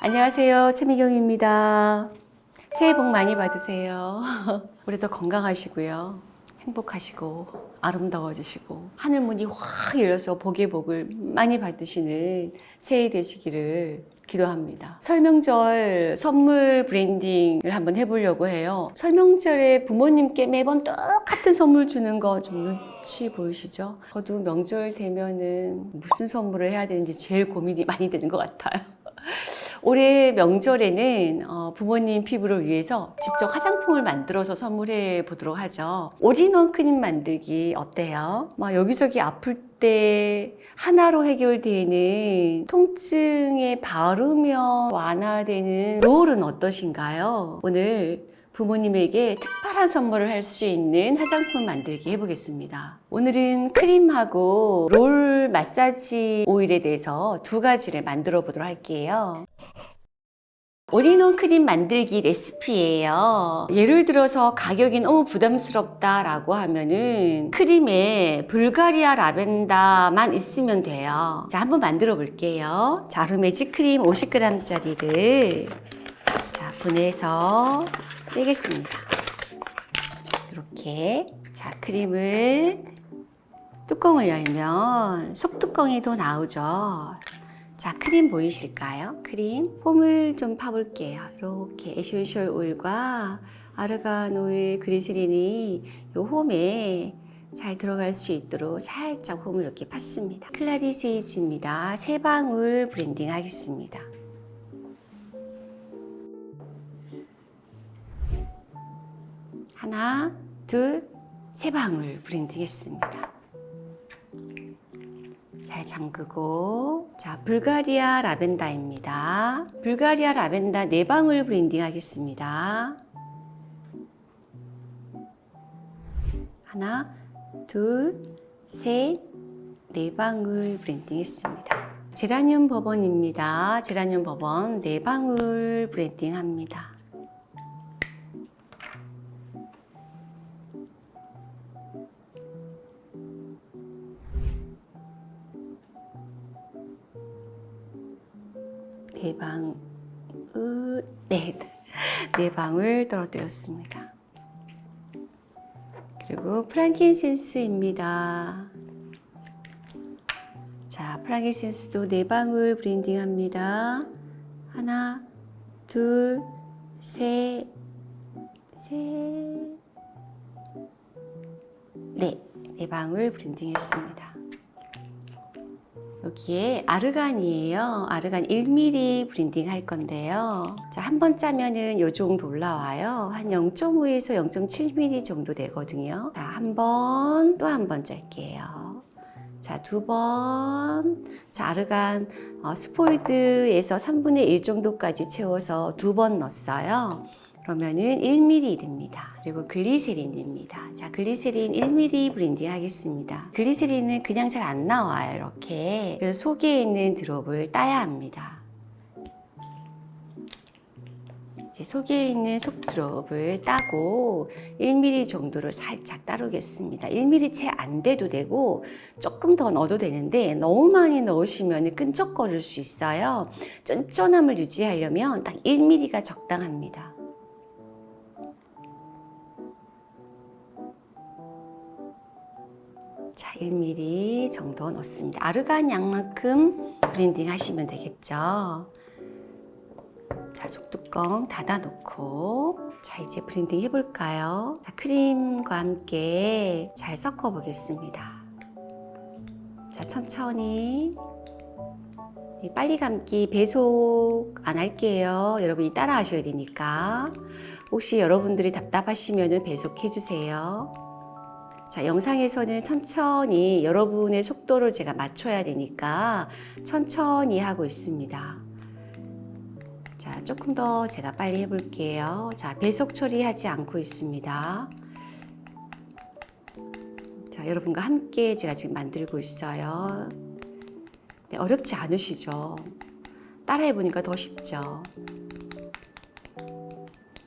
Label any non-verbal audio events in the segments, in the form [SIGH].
안녕하세요. 최미경입니다. 새해 복 많이 받으세요. [LAUGHS] 올해도 건강하시고요. 행복하시고 아름다워지시고 하늘 문이 확 열려서 복의 복을 많이 받으시는 새해 되시기를 기도합니다. 설명절 선물 branding을 한번 해보려고 해요. 설명절에 부모님께 매번 똑같은 선물 주는 거 좀 눈치 보이시죠? 저도 명절 되면은 무슨 선물을 해야 되는지 제일 고민이 많이 되는 것 같아요. [LAUGHS] 올해 명절에는 어, 부모님 피부를 위해서 직접 화장품을 만들어서 선물해 보도록 하죠. 올인원 크림 만들기 어때요? 막 여기저기 아플 때 하나로 해결되는 통증에 바르면 완화되는 롤은 어떠신가요? 오늘 부모님에게 특별한 선물을 할 수 있는 화장품 만들기 해보겠습니다. 오늘은 크림하고 롤 마사지 오일에 대해서 두 가지를 만들어 보도록 할게요. 올인원 크림 만들기 레시피예요. 예를 들어서 가격이 너무 부담스럽다 라고 하면은 크림에 불가리아 라벤더만 있으면 돼요. 자, 한번 만들어 볼게요. 자, 루메지 크림 50g짜리를 자, 분리해서 빼겠습니다. 이렇게 자, 크림을 뚜껑을 열면 속뚜껑에도 나오죠. 자, 크림 보이실까요? 크림. 홈을 좀 파볼게요. 이렇게 에센셜 오일과 아르간 오일 글리세린이 요 홈에 잘 들어갈 수 있도록 살짝 홈을 이렇게 팠습니다. 클라리세이지입니다. 세 방울 블렌딩 하겠습니다. 하나, 둘, 세 방울 블렌딩 했습니다. 잘 잠그고 자 불가리아 라벤더입니다. 불가리아 라벤더 네 방울 블렌딩 하겠습니다. 하나, 둘, 셋, 네 방울 블렌딩 했습니다. 제라늄 버번입니다. 제라늄 버번 네 방울 블렌딩 합니다. 네 방울, 네, 네 방울 떨어뜨렸습니다. 그리고 프랑킨센스입니다. 자, 프랑킨센스도 네 방울 블렌딩 합니다. 하나, 둘, 셋, 셋, 네, 네 방울 블렌딩 했습니다. 여기에 아르간이에요. 아르간 1mm 블렌딩 할 건데요. 자, 한 번 짜면은 요 정도 올라와요. 한 0.5에서 0.7mm 정도 되거든요. 자, 한 번, 또 한 번 짤게요. 자, 두 번. 자, 아르간 어, 스포이드에서 3분의 1 정도까지 채워서 두 번 넣었어요. 그러면은 1mm 됩니다. 그리고 글리세린입니다. 자, 글리세린 1mm 블렌딩 하겠습니다. 글리세린은 그냥 잘 안 나와요, 이렇게. 그래서 속에 있는 드롭을 따야 합니다. 이제 속에 있는 속 드롭을 따고 1mm 정도를 살짝 따르겠습니다. 1mm 채 안 돼도 되고 조금 더 넣어도 되는데 너무 많이 넣으시면 끈적거릴 수 있어요. 쫀쫀함을 유지하려면 딱 1mm가 적당합니다. 자, 1mm 정도 넣습니다. 아르간 양만큼 블렌딩 하시면 되겠죠. 자, 속뚜껑 닫아 놓고 자, 이제 블렌딩 해볼까요? 자, 크림과 함께 잘 섞어 보겠습니다. 자, 천천히 빨리 감기 배속 안 할게요. 여러분이 따라 하셔야 되니까 혹시 여러분들이 답답하시면 배속해 주세요. 자, 영상에서는 천천히 여러분의 속도를 제가 맞춰야 되니까 천천히 하고 있습니다. 자, 조금 더 제가 빨리 해볼게요. 자, 배속 처리하지 않고 있습니다. 자, 여러분과 함께 제가 지금 만들고 있어요. 네, 어렵지 않으시죠? 따라해보니까 더 쉽죠?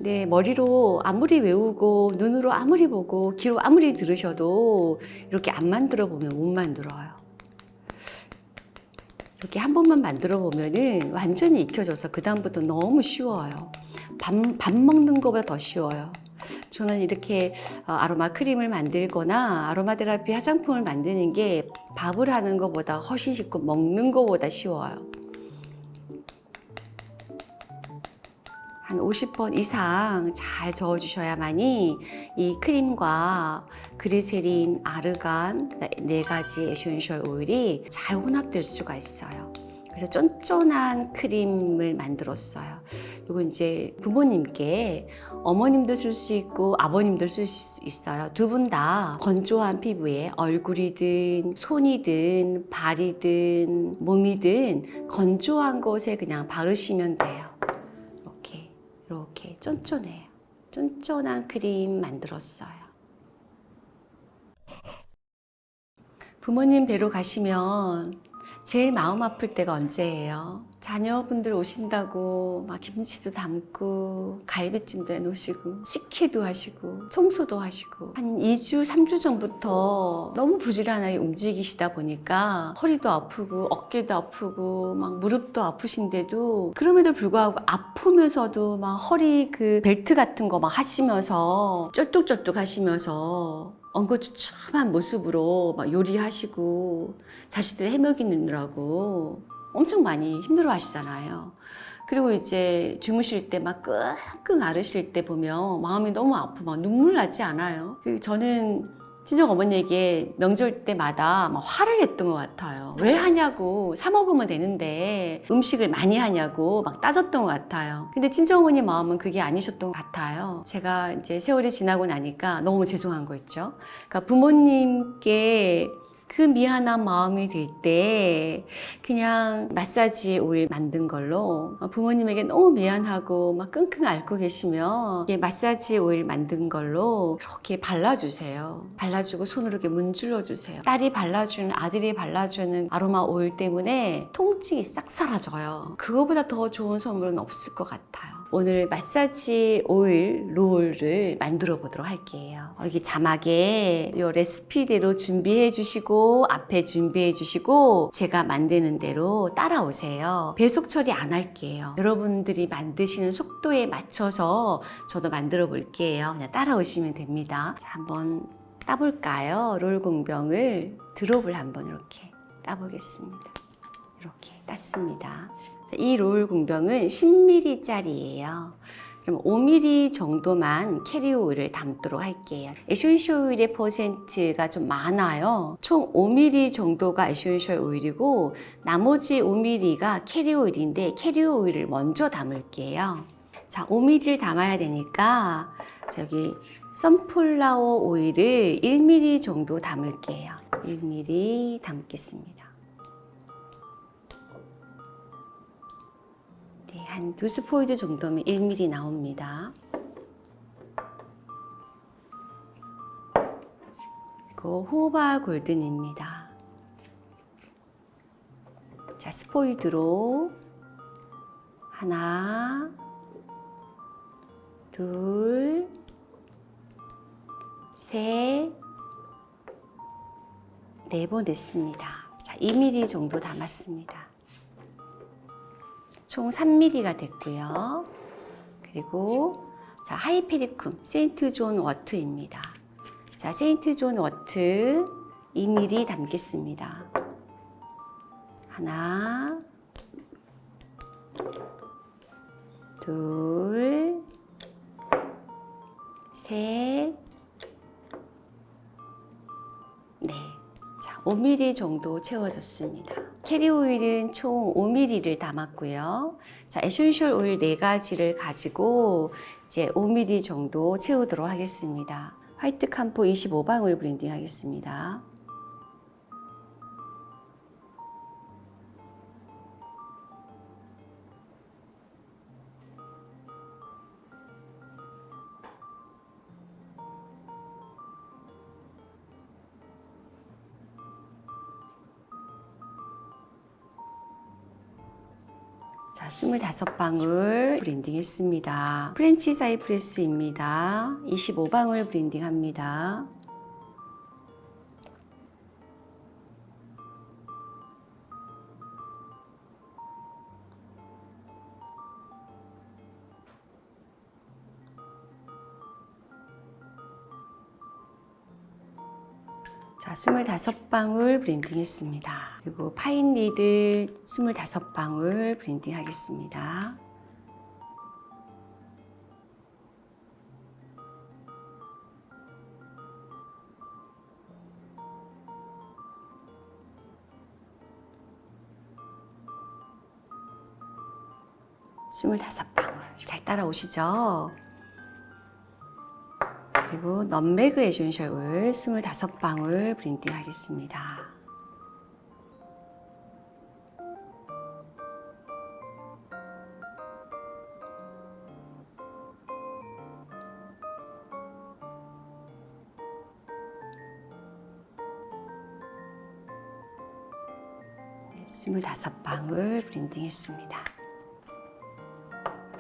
네, 머리로 아무리 외우고 눈으로 아무리 보고 귀로 아무리 들으셔도 이렇게 안 만들어 보면 못 만들어요. 이렇게 한 번만 만들어 보면은 완전히 익혀져서 그 다음부터 너무 쉬워요. 밥, 밥 먹는 것보다 더 쉬워요. 저는 이렇게 어, 아로마 크림을 만들거나 아로마 테라피 화장품을 만드는 게 밥을 하는 것보다 훨씬 쉽고 먹는 것보다 쉬워요. 한 50번 이상 잘 저어주셔야만이 이 크림과 글리세린, 아르간 네 가지 에센셜 오일이 잘 혼합될 수가 있어요. 그래서 쫀쫀한 크림을 만들었어요. 이건 이제 부모님께 어머님도 쓸 수 있고 아버님도 쓸 수 있어요. 두 분 다 건조한 피부에 얼굴이든 손이든 발이든 몸이든 건조한 곳에 그냥 바르시면 돼요. 쫀쫀해요. 쫀쫀한 크림 만들었어요. 부모님 뵈러 가시면 제일 마음 아플 때가 언제예요? 자녀분들 오신다고 막 김치도 담고 갈비찜도 해놓으시고 식혜도 하시고 청소도 하시고 한 2주, 3주 전부터 너무 부지런하게 움직이시다 보니까 허리도 아프고 어깨도 아프고 막 무릎도 아프신데도 그럼에도 불구하고 아프면서도 막 허리 그 벨트 같은 거 막 하시면서 쩔뚝쩔뚝 하시면서 엉거주춤한 모습으로 막 요리하시고 자식들 해먹이느라고 엄청 많이 힘들어 하시잖아요. 그리고 이제 주무실 때 막 끙끙 앓으실 때 보면 마음이 너무 아프고 막 눈물 나지 않아요. 그 저는 친정 어머니에게 명절 때마다 막 화를 냈던 것 같아요. 왜 하냐고 사 먹으면 되는데 음식을 많이 하냐고 막 따졌던 것 같아요. 근데 친정 어머니 마음은 그게 아니셨던 것 같아요. 제가 이제 세월이 지나고 나니까 너무 죄송한 거 있죠. 그러니까 부모님께 그 미안한 마음이 들 때 그냥 마사지 오일 만든 걸로 부모님에게 너무 미안하고 막 끙끙 앓고 계시면 마사지 오일 만든 걸로 이렇게 발라주세요. 발라주고 손으로 이렇게 문질러 주세요. 딸이 발라주는 아들이 발라주는 아로마 오일 때문에 통증이 싹 사라져요. 그거보다 더 좋은 선물은 없을 것 같아요. 오늘 마사지 오일 롤을 만들어 보도록 할게요. 여기 자막에 이 레시피대로 준비해 주시고 앞에 준비해 주시고 제가 만드는 대로 따라오세요. 배속 처리 안 할게요. 여러분들이 만드시는 속도에 맞춰서 저도 만들어 볼게요. 그냥 따라오시면 됩니다. 자, 한번 따볼까요? 롤 공병을 드롭을 한번 이렇게 따보겠습니다. 이렇게 땄습니다. 이 롤 공병은 10ml짜리예요. 그럼 5ml 정도만 캐리어 오일을 담도록 할게요. 에센셜 오일의 퍼센트가 좀 많아요. 총 5ml 정도가 에센셜 오일이고 나머지 5ml가 캐리어 오일인데 캐리어 오일을 먼저 담을게요. 자, 5ml를 담아야 되니까 저기 선플라워 오일을 1ml 정도 담을게요. 1ml 담겠습니다. 한 두 스포이드 정도면 1mm 나옵니다. 그리고 호바 골든입니다. 자, 스포이드로 하나, 둘, 셋, 네 번 됐습니다. 자, 2mm 정도 담았습니다. 총 3mm가 됐고요. 그리고 자 하이페리쿰 세인트 존 워트입니다. 자 세인트 존 워트 2mm 담겠습니다. 하나, 둘, 셋, 5mm 정도 채워졌습니다. 캐리어 오일은 총 5mm를 담았고요. 자, essential 오일 4가지를 가지고 이제 5mm 정도 채우도록 하겠습니다. white camphor 25방울 blending 하겠습니다. 25방울 blending했습니다. French cypress입니다. 25방울 blending합니다. 자, 25방울 blending 했습니다. 그리고 pine needle 25방울 blending 하겠습니다. 스물다섯 방울 잘 따라오시죠? 그리고 에센셜 오일 25방울 브랜딩 하겠습니다. 25방울 blending 했습니다.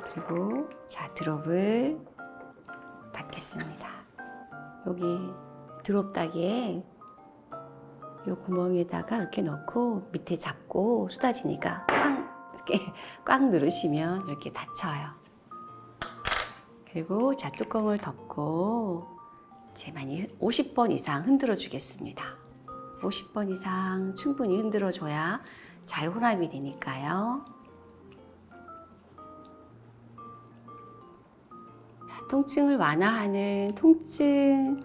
그리고 자 drop을 닫겠습니다. 여기 drop 따기에 요 구멍에다가 이렇게 넣고 밑에 잡고 쏟아지니까 꽝 이렇게 [LAUGHS] 꽉 누르시면 이렇게 닫혀요. 그리고 자 뚜껑을 덮고 제 많이 50번 이상 흔들어 주겠습니다. 50번 이상 충분히 흔들어 줘야 잘 혼합이 되니까요. 통증을 완화하는 통증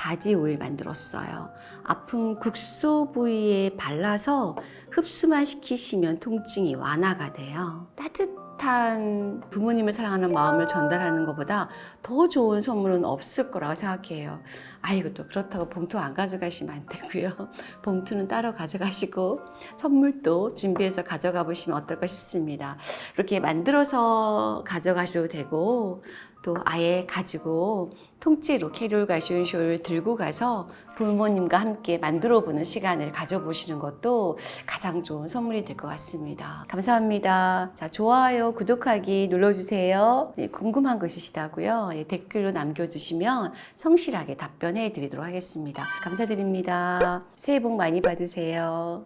body 오일 만들었어요. 아픈 국소 부위에 발라서 흡수만 시키시면 통증이 완화가 돼요. 따뜻한 부모님을 사랑하는 마음을 전달하는 것보다 더 좋은 선물은 없을 거라고 생각해요. 아이고 또 그렇다고 봉투 안 가져가시면 안 되고요. [LAUGHS] 봉투는 따로 가져가시고 선물도 준비해서 가져가 보시면 어떨까 싶습니다. 이렇게 만들어서 가져가셔도 되고 또 아예 가지고 통째로 캐롤 가시온 쇼를 들고 가서 부모님과 함께 만들어 보는 시간을 가져보시는 것도 가장 좋은 선물이 될 것 같습니다. 감사합니다. 자, 좋아요, 구독하기 눌러주세요. 네, 궁금한 거 있으시다고요? 네, 댓글로 남겨주시면 성실하게 답변해 드리도록 하겠습니다. 감사드립니다. 새해 복 많이 받으세요.